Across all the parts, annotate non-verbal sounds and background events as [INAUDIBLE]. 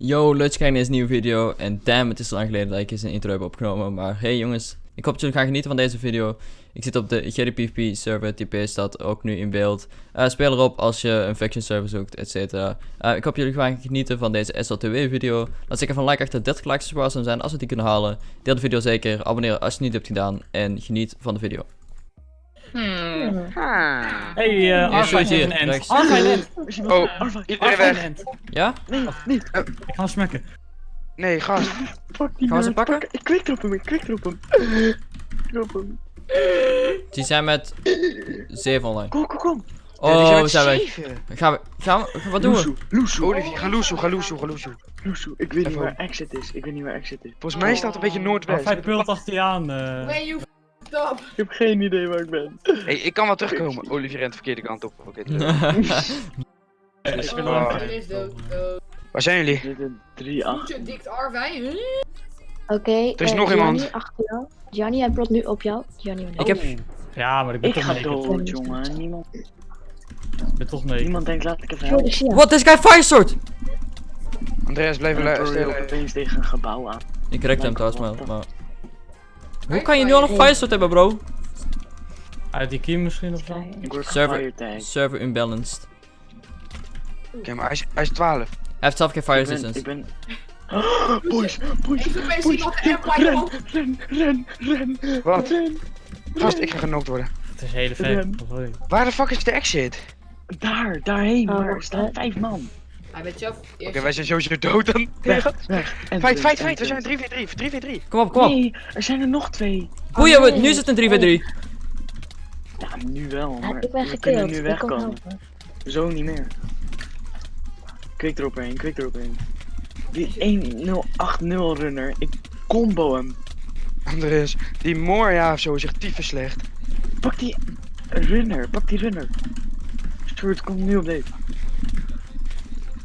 Yo, leuk kijken naar deze nieuwe video. En damn, het is lang geleden dat ik eens een intro heb opgenomen. Maar hey jongens, ik hoop dat jullie gaan genieten van deze video. Ik zit op de GDPVP server, TP staat ook nu in beeld. Eh, speel erop als je een faction server zoekt, etc. ik hoop jullie gaan genieten van deze SLTW video. Laat zeker van like achter 30 likes zou zijn als we die kunnen halen. Deel de video zeker, abonneer als je het niet hebt gedaan en geniet van de video. Hmm. Hey, uh. Oh, iedereen weg. een end. Ja? Nee, niet. Ik ga hem smacken. Nee, gast. Fuck die Gaan we ze pakken? Ik quick drop hem, ik quick drop hem. Drop hem. Die zijn met 7 online. Kom, kom, kom. Ja, die Oh, we met zijn weg. zeven. Gaan we, gaan we, wat doen we? Loesoe, Olivier, ga loesoe, ga loesoe, ga loesoe. Loesoe. Ik weet niet waar exit is. Ik weet niet waar exit is. Volgens mij staat het een beetje noordwest. Arva pult achter je aan. Up. Ik heb geen idee waar ik ben. Hey, ik kan wel terugkomen. Olivier rent de verkeerde kant op. Oké. [LAUGHS] Ik Oh, er Oh, is dood. Waar zijn jullie? Dit is 3 8 Voetje dikt Arwij. Huh? Oké, Er is eh, nog Gianni iemand. achter jou. Gianni, hij plot nu op jou. Gianni, Ik heb, Ja, maar ik ben Ik toch ga dood, jongen. Niemand, Ik ben toch naked. niemand denkt laat ik even ik helpen. What, this guy firesword! Andreas, blijf En dan lu- throw je stil. opeens tegen een gebouw aan. Ik rekte hem trouwens, maar... Hoe kan je nu al een firesword hebben, bro? Uit die kiem misschien of zo? Ik word Server-. Server unbalanced. Oké, maar hij is, hij is 12. Hij heeft zelf geen fire Ik ben, resistance. ik ben... Boys, boys, boys, ren, ren, op. ren, ren, ren, Wat? Gast, ik ga genokt worden. Het is hele vet. Sorry. Waar de fuck is de exit? Daar, daarheen, Oh, maar er wacht, staan vijf man. Hij weet zelf Oké, wij zijn sowieso dood dan. Weg, weg. En Fight, fight, fight. We zijn 3v3. 3v3. Kom op, kom op. Nee, er zijn er nog twee. Boeien, we, nee. nu is het een 3v3. Ja, nu wel, Ja, maar ik ben we kunnen nu Ik kom wegkomen. helpen. Zo niet meer. Quick erop heen, quick erop heen. Die 1080 runner, ik combo hem. Andreas, die Moria of zo is echt tyfus slecht. Pak die runner, pak die runner. Stuart komt nu op deze.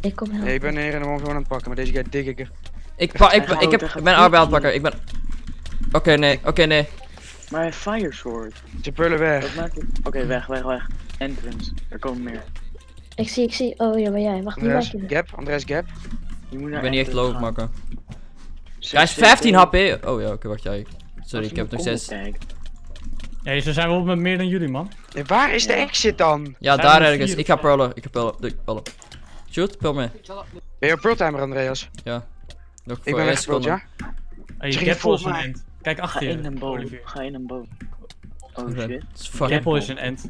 Ik kom helpen. Nee, ik ben hier helemaal gewoon aan het pakken, maar deze guy dik ik er. Ik, pa, ik, ik, heb, ik ben arbeid aan het pakken. Ik ben... Oké, nee. Oké, nee. Maar hij heeft fire sword. Ze pullen weg. Oké, weg, weg, weg. Entrance, er komen meer. Ik zie, ik zie. Oh ja, maar jij. Wacht, niet weg. gap, Andreas, gap. Je moet Ik ben niet echt low maken. Hij is CP. 15 HP. Oh ja, oké, wacht. Ja, ik- sorry, ik heb nog mijn 6. combo kijkt. Ja, zo zijn we op met meer dan jullie, man. Waar is de exit dan? Ja, Zijn daar er ergens. Ik ga pearlen. Ik ga pearlen. Doe, pearlen. Shoot, pearl me. Ben je op pearltimer, Andreas? Ja. Nog Ik voor ben seconde. ja? Hey, je Gapple is een end. Kijk Ga achter in een je, boom, Olivier. ga in een boom. Oh shit. het is fucking- Gapple is een end.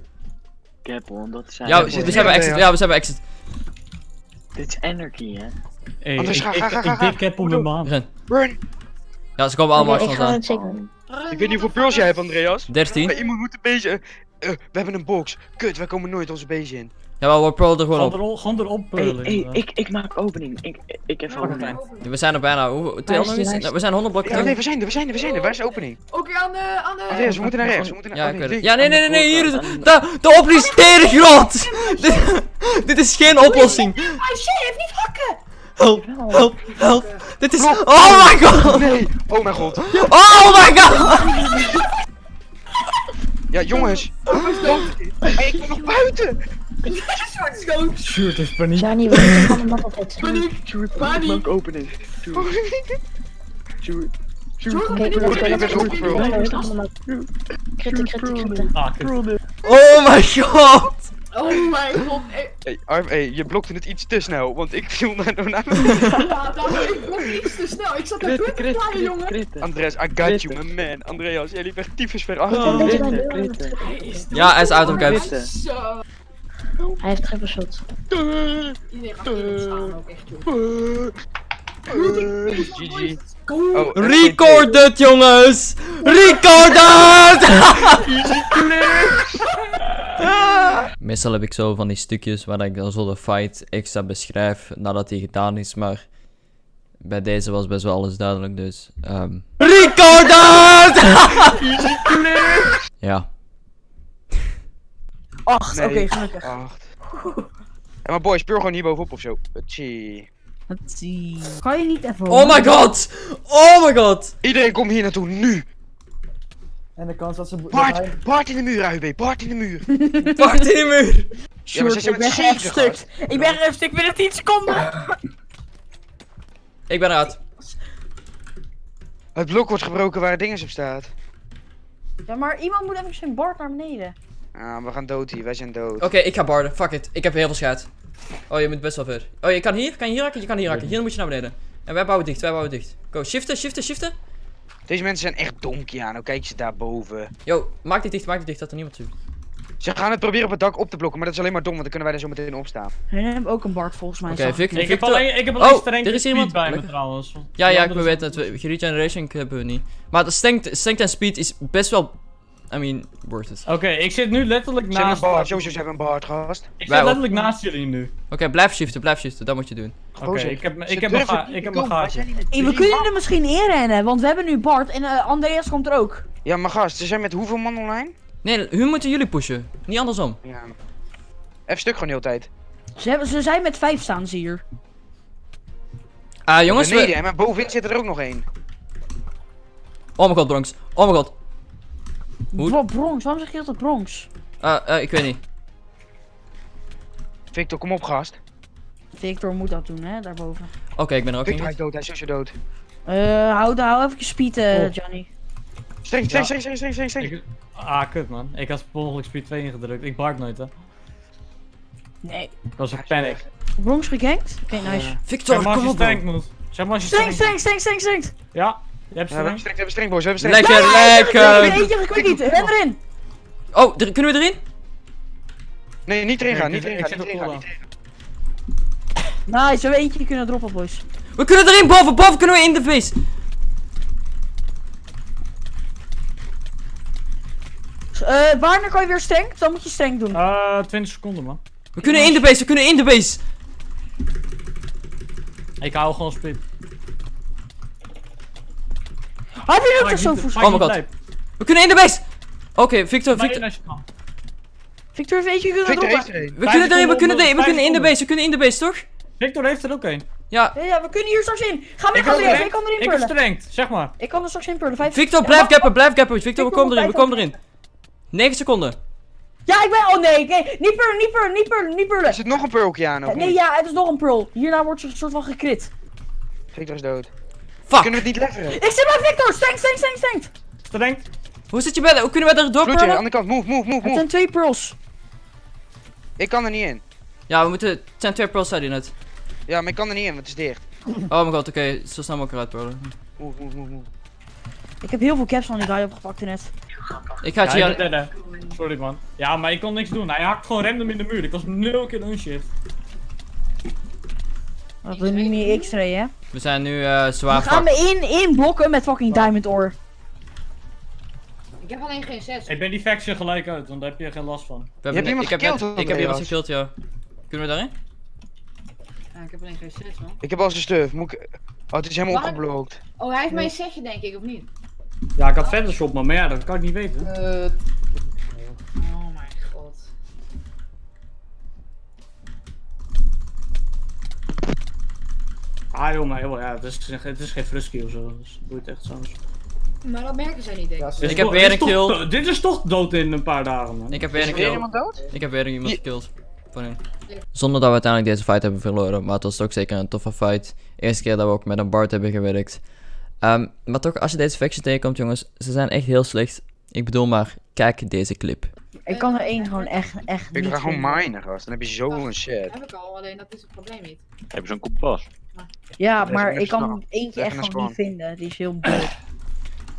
Gapple, dat is Ja, we zijn bij exit. ja. We zijn bij exit. Dit is anarchy, hè? Hey, Anders ik, ga, ik, ga, ga, ik, ga, ik ga. dik Gapple Doe, met mijn hand. Run. Run! Ja, ze komen allemaal achter ga ons aan. Ik weet niet hoeveel pils jij hebt, Andreas. 13. Maar iemand moet een beetje... eh, we hebben een box. Kut, wij komen nooit onze base in. Jawel, we pearlen er gewoon op. erop, gewoon erop Hey, ik, ik maak opening. Ik, ik het opening. We zijn er bijna. Hoe, lijst? We zijn 100 blokken Ja, nee, we zijn er, we zijn er, we zijn er. Waar is de opening? Oké, aan de. Aan de. Andreas, we moeten naar rechts. We moeten naar... Ja, oh, ik nee, weet het. links. Ja, nee, nee, nee, nee. Hier is de- De, de opening is tegengrond! [LAUGHS] dit, dit is geen oplossing. Ah shit, hij heeft niet hakken! Help, help, help. Dit is... Oh my god! Nee! Oh mijn god. Oh my god! Ja, jongens. Hey, ik ben nog buiten. Dood. Shoot, is paniek. Gianni, we moeten van de map opzetten. Paniek. Stuart, Paniek. opening. Niet we. Ah, kut. Bro, Oh my god! Oh mijn god. eh, Hey, Arm, hey, je blokte het iets te snel, want ik viel naar naar [LAUGHS] Ja, daarom ik blok iets te snel. Ik zat daar Kritten, punt te jongen. kritten. Andreas, I got you, my man. Andreas, jij liep echt tyfus ver achter. Oh. Kritten, kritten. Hij is Ja, hij is out of. Kritten. Zo. Hij heeft triple shot. Iedereen gaat staan ook echt, joh. GG. Oh, Record het jongens! Record het! [LAUGHS] Meestal heb ik zo van die stukjes waar ik dan zo de fight extra beschrijf nadat die gedaan is, maar bij deze was best wel alles duidelijk, dus... ehm Record het! ja. Acht, Nee. oké, gelukkig. Acht. Ja, maar boys, speel gewoon hier bovenop of zo. Tjie. Kan je niet even Oh my god! Oh my god! Iedereen komt hier naartoe, nu! En de kans dat ze... Bart! Bart in de muur, AUB! Bart in de muur! [LAUGHS] Pak in de muur! Ja, maar ze Sjoerd, zijn ik ben echt stuk. Ik ben echt stuk binnen 10 seconden. Ik ben eruit. Het blok wordt gebroken waar het dinges op staat. Ja, maar iemand moet even zijn bord naar beneden. Ah, we gaan dood hier, wij zijn dood. Oké, ik ga barden. Fuck it. Ik heb heel veel schade. Oh, je moet best wel ver. Oh, je kan hier? Kan je hier raken? Je kan hier raken. Hier moet je naar beneden. En wij bouwen dicht, wij bouwen dicht. Go, shiften, shiften, shiften. Deze mensen zijn echt dom, Kiano. Kijk ze daarboven. Yo, maak dit dicht, maak dit dicht, dat er niemand ziet. Ze gaan het proberen op het dak op te blokken, maar dat is alleen maar dom, want dan kunnen wij er zo meteen opstaan. Hun hebben ook een bard volgens mij. Oké, ik. Victor, Ik heb alleen, ik heb alleen Oh, strength er is speed iemand. bij me trouwens. Ja, Die ja, ik weet we- Regeneration hebben we niet. Maar de strength, strength en speed is best wel, I mean, worth it. Oké, ik zit nu letterlijk Ze hebben naast... een baard, sowieso ze hebben een baard, gast. Ik Wij zit ook. letterlijk naast jullie nu. Oké, blijf shiften, blijf shiften. Dat moet je doen. Oké, ik heb, ik heb ga- ik heb mijn gaatje. in Hey, we kunnen er misschien inrennen, want we hebben nu Bart en eh, Andreas komt er ook. Ja, maar gast, ze zijn met hoeveel man online? Nee, hun moeten jullie pushen. Niet andersom. Ja. Even stuk gewoon de hele tijd. Ze, hebben, ze zijn met vijf staan ze hier. Ah, jongens, Beneden, we... maar bovenin zit er ook nog één. Oh mijn god, Bronx. Oh mijn god. Hoe- Bro, Bronx, waarom zeg je altijd Bronx? Ah, eh, ik weet niet. Victor, kom op, gast. Victor moet dat doen, hè, daarboven. Oké, ik ben er ook Victor, hij in. is dood, hij is dood. Eh, hou, hou even je speed, eh, Oh. Johnny. Streng, streng, streng, streng, streng, streng. Ik- ah, kut man. Ik had per ongeluk speed 2 ingedrukt. Ik bart nooit hè. Nee. Dat was een panic. Bronx gegankt? Oké, nice. Ja. Victor, als kom je op moet. Zeg maar als je Streng, streng Ja, we hebben streng. we hebben streng, boys, we hebben streng. Lekker, lekker. Eentje gekwikt niet, ren erin. Oh, kunnen we erin? Nee, niet erin gaan, ik niet erin ik gaan, zit niet op erin gaan, cooldown. niet erin gaan. Nice, we hebben eentje kunnen droppen, boys. We kunnen erin, boven, boven kunnen we in de face. Eh, wanneer kan je weer streng? Dan moet je streng doen. Eh, 20 seconden man. We kunnen in de base, we kunnen in de base. Ik hou gewoon speed. Heb je dat zo niet- voor maak Oh mijn god. We kunnen in de base. Oké, Victor, Maar Victor. in als je. Victor eentje kunnen Victor er één. We kunnen erin, we kunnen erin, we kunnen in de base, we kunnen in de base, toch? Victor heeft er ook een. Ja. Ja, ja, we kunnen hier straks in. Ga Ik weg, heb Andreas. strength. Ik kan erin Ik pullen. strength, zeg maar. Ik kan er straks in pullen. Vijf... Victor, blijf gappen, blijf gappen. Victor, we Victor, komen erin, we komen erin. 9 seconden. Ja, ik ben... Oh nee, nee. Niet pullen, niet pullen, niet pullen, niet pullen. Er zit nog een pearl, Kiano. Eh, Nee, ja, het is nog een pearl. Hierna wordt ze een soort van gekrit. Victor is dood. Fuck. Kunnen we het niet leveren? Ik zit bij Victor. Streng, streng, streng, streng. Strength. Hoe zit je bij, hoe kunnen we daar door Vloedje, aan de kant. Move, move, move, Het move. zijn twee pearls. Ik kan er niet in. Ja, we moeten, het zijn twee pearls, zei hij net. Ja, maar ik kan er niet in, want het is dicht. Oh mijn god, oké, zo snel mogelijk eruit pullen. Move, move, move, move. Ik heb heel veel caps van die guy opgepakt net. Ik ga het Ja, derde. Sorry man. Ja, maar ik kon niks doen. Hij hakt gewoon random in de muur. Ik was nul keer unshift. Dat we nu niet x-ray, hè. We zijn nu eh zwaar We gaan me in, in blokken met fucking diamond ore. Ik heb alleen geen zes. Ik ben die faction gelijk uit, want daar heb je geen last van. We Je hebben hebt iemand ik heb, gekild, net- ik heb iemand gekild, ja. Kunnen we daarin? Ja, ik heb alleen geen zes, man. Ik heb al zijn stuf. Moet ik... Oh, het is helemaal Waar? opgeblokt. Oh, hij heeft mijn zesje, denk ik, of niet? Ja, ik had Photoshop, maar, maar ja, dat kan ik niet weten. Oh Ah joh, maar heel, ja, het is, het is geen frusky of zo. Dus doe je het echt zo. Maar dat merken zij niet, denk ik. Dit is Ik heb toch- weer een toch kill. Dit is toch dood in een paar dagen, man. Ik heb weer Is een er weer kill. iemand dood? Ik heb weer iemand gekilld. Hun. Zonder dat we uiteindelijk deze fight hebben verloren, maar het was ook zeker een toffe fight. Eerste keer dat we ook met een Bart hebben gewerkt. Ehm, maar toch, als je deze faction tegenkomt, jongens, ze zijn echt heel slecht. Ik bedoel maar, kijk deze clip. Ik kan er één gewoon echt, echt Ik niet ga gewoon minen, gast. Dan heb je zoveel shit. Dat heb ik al, alleen dat is het probleem niet. Heb je zo'n kompas? Ja, maar ik kan even eentje echt gewoon niet vinden. Die is heel blöd.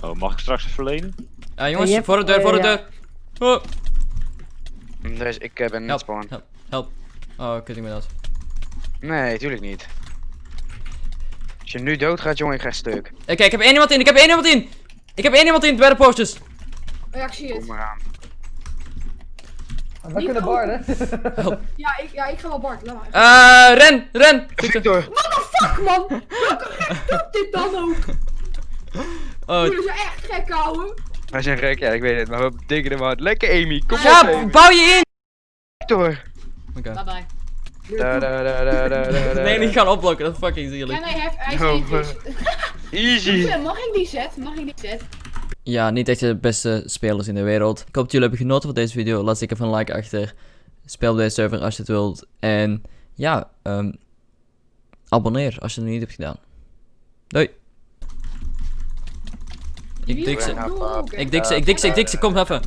Oh, mag ik straks eens verlenen? Ah, jongens, voor de deur, voor de ja. deur. Oh, Dus ik eh, ben niet help, spawn. help, help. Oh, kut ik me dat. Nee, tuurlijk niet. Als je nu dood gaat, jongen, ik ga stuk. Oké, ik heb één iemand in, ik heb één iemand in! Ik heb één iemand in bij de posters. Oh ja, ik zie Kom maar aan. We kunnen barden. Ja, ik, ja, ik ga wel. Laat maar. Eh, ren, ren! Victor! Fuck, man! Welke gek doet dit dan ook? Oh, Jullie zijn echt gek, ouwe. Wij zijn gek, ja, ik weet het, maar we betekenen hem hard. Lekker, Amy, kom op, ja, Amy. bouw je in! Victor! Oké. Bye bye. Da, da, da. Nee, niet gaan opblokken, dat is fucking zielig. Hij heeft, hij No, [LAUGHS] Easy! Mag ik die set? Mag ik die set? Ja, niet echt de beste spelers in de wereld. Ik hoop dat jullie hebben genoten van deze video. Laat zeker even een like achter. Speel op deze server als je het wilt. En ja, ehm, abonneer als je het nog niet hebt gedaan. Doei. Ik dik ze. Ik dik ze, ik dik ze, ik dik ze. Kom even.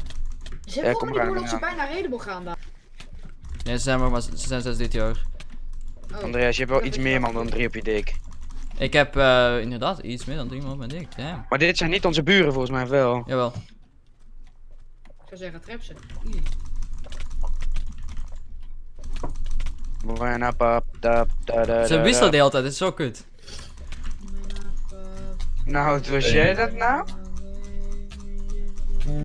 Ze hebben gewoon dat ze bijna redable gaan daar. Nee, ze zijn maar, maar ze zijn 6 dit jaar. Oh. Andreas, je hebt wel iets meer man dan drie op je dik. Ik heb eh, inderdaad iets meer dan 3 man op mijn dik. Damn. Maar dit zijn niet onze buren volgens mij wel. Jawel. Ik zou zeggen, trap ze. Ze da, wisselen de da. hele tijd, het is zo kut. Nou, was jij dat nou?